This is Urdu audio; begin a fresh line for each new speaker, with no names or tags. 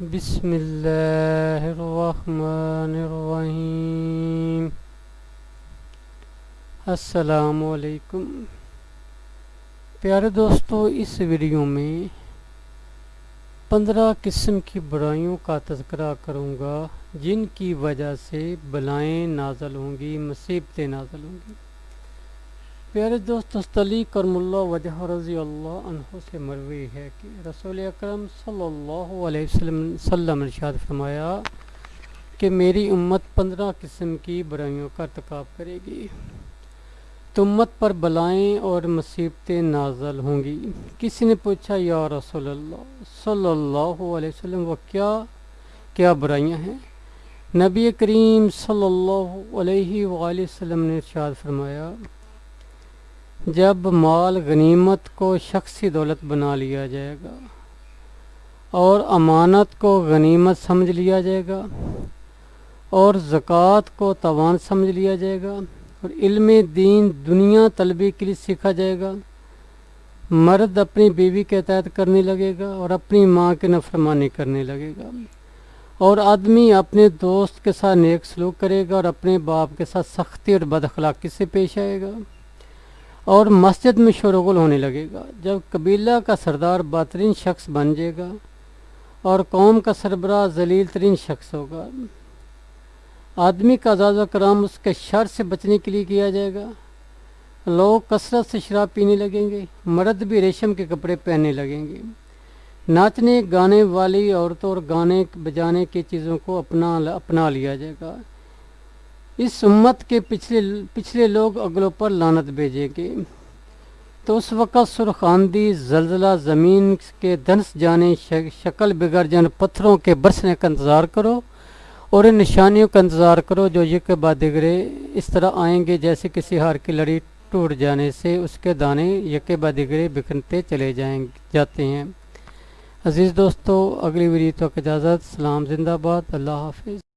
بسم اللہ الرحمن الرحیم۔ السلام علیکم۔ پیارے دوستو، اس ویڈیو میں پندرہ قسم کی برائیوں کا تذکرہ کروں گا، جن کی وجہ سے بلائیں نازل ہوں گی، مصیبتیں نازل ہوں گی۔ پیارے دوست تستلی کرم اللہ وجہ رضی اللہ عنہ سے مروی ہے کہ رسول اکرم صلی اللہ علیہ وسلم سلم ارشاد فرمایا کہ میری امت پندرہ قسم کی برائیوں کا ارتکاب کرے گی۔ تو امت پر بلائیں اور مصیبتیں نازل ہوں گی۔ کسی نے پوچھا، یا رسول اللہ صلی اللہ علیہ وسلم، وہ کیا کیا برائیاں ہیں؟ نبی کریم صلی اللہ علیہ وآلہ وسلم نے ارشاد فرمایا جب مال غنیمت کو شخصی دولت بنا لیا جائے گا اور امانت کو غنیمت سمجھ لیا جائے گا اور زکوٰۃ کو توان سمجھ لیا جائے گا اور علم دین دنیا طلبی کے لیے سیکھا جائے گا، مرد اپنی بیوی کے تحت کرنے لگے گا اور اپنی ماں کے نفرمانی کرنے لگے گا اور آدمی اپنے دوست کے ساتھ نیک سلوک کرے گا اور اپنے باپ کے ساتھ سختی اور بد اخلاقی سے پیش آئے گا۔ اور مسجد میں شورغل ہونے لگے گا۔ جب قبیلہ کا سردار بہترین شخص بن جائے گا اور قوم کا سربراہ ذلیل ترین شخص ہوگا، آدمی کا اعزاز و کرام اس کے شر سے بچنے کے لیے کیا جائے گا؟ لوگ کثرت سے شراب پینے لگیں گے، مرد بھی ریشم کے کپڑے پہننے لگیں گے۔ ناچنے، گانے والی عورتوں اور گانے بجانے کی چیزوں کو اپنا اپنا لیا جائے گا۔ اس امت کے پچھلے پچھلے لوگ اگلوں پر لانت بھیجیں گے۔ تو اس وقت سرخاندی، زلزلہ، زمین کے دنس جانے شکل بگڑ جانے پتھروں کے برسنے کا انتظار کرو اور ان نشانیوں کا انتظار کرو جو یہ کے بعد دگرے اس طرح آئیں گے جیسے کسی ہار کی لڑی ٹوٹ جانے سے اس کے دانے یک بعد دگرے بکھرتے چلے جائیں، جاتے ہیں۔ عزیز دوستو، اگلی ویڈیو تک اجازت، سلام، زندہ باد، اللہ حافظ۔